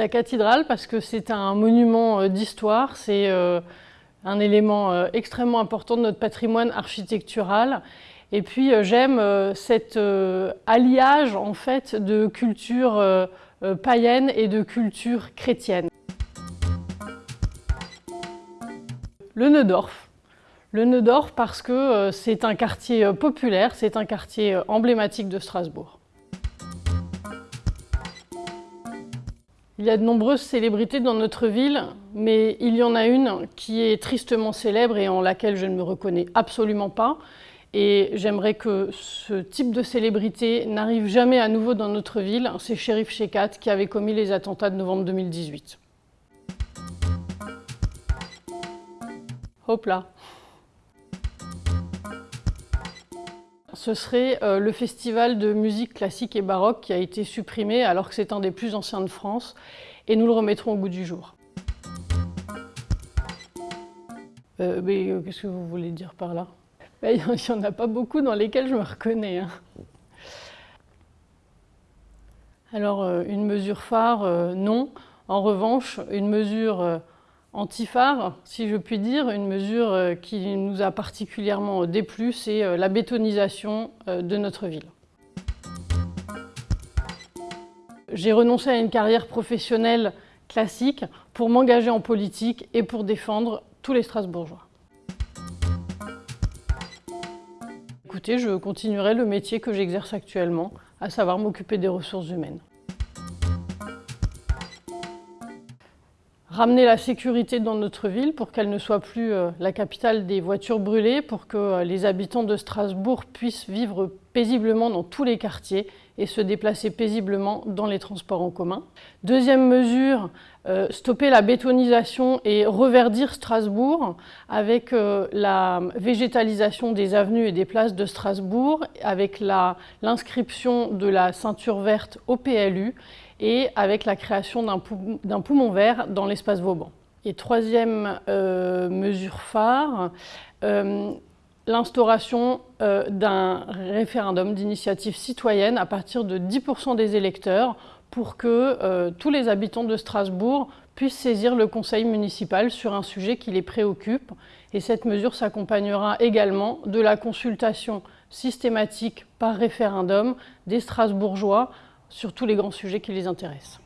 la cathédrale parce que c'est un monument d'histoire, c'est un élément extrêmement important de notre patrimoine architectural. Et puis j'aime cet alliage en fait de culture païenne et de culture chrétienne. Le Neudorf. Le Neudorf parce que euh, c'est un quartier euh, populaire, c'est un quartier euh, emblématique de Strasbourg. Il y a de nombreuses célébrités dans notre ville, mais il y en a une qui est tristement célèbre et en laquelle je ne me reconnais absolument pas. Et j'aimerais que ce type de célébrité n'arrive jamais à nouveau dans notre ville. C'est Shérif Shekat qui avait commis les attentats de novembre 2018. Hop là Ce serait euh, le festival de musique classique et baroque qui a été supprimé alors que c'est un des plus anciens de France et nous le remettrons au goût du jour. Euh, mais euh, qu'est-ce que vous voulez dire par là? Ben, Il n'y en a pas beaucoup dans lesquels je me reconnais. Hein. Alors, une mesure phare, non. En revanche, une mesure anti-phare, si je puis dire, une mesure euh, qui nous a particulièrement déplu, c'est euh, la bétonisation euh, de notre ville. J'ai renoncé à une carrière professionnelle classique pour m'engager en politique et pour défendre tous les Strasbourgeois. Écoutez, je continuerai le métier que j'exerce actuellement, à savoir m'occuper des ressources humaines. Ramener la sécurité dans notre ville pour qu'elle ne soit plus euh, la capitale des voitures brûlées, pour que euh, les habitants de Strasbourg puissent vivre paisiblement dans tous les quartiers et se déplacer paisiblement dans les transports en commun. Deuxième mesure, euh, stopper la bétonisation et reverdir Strasbourg avec la végétalisation des avenues et des places de Strasbourg, avec l'inscription de la ceinture verte au PLU et avec la création d'un poumon vert dans l'espace Vauban. Et troisième euh, mesure phare, euh, l'instauration euh, d'un référendum d'initiative citoyenne à partir de 10% des électeurs pour que tous les habitants de Strasbourg puissent saisir le conseil municipal sur un sujet qui les préoccupe. Et cette mesure s'accompagnera également de la consultation systématique par référendum des Strasbourgeois sur tous les grands sujets qui les intéressent.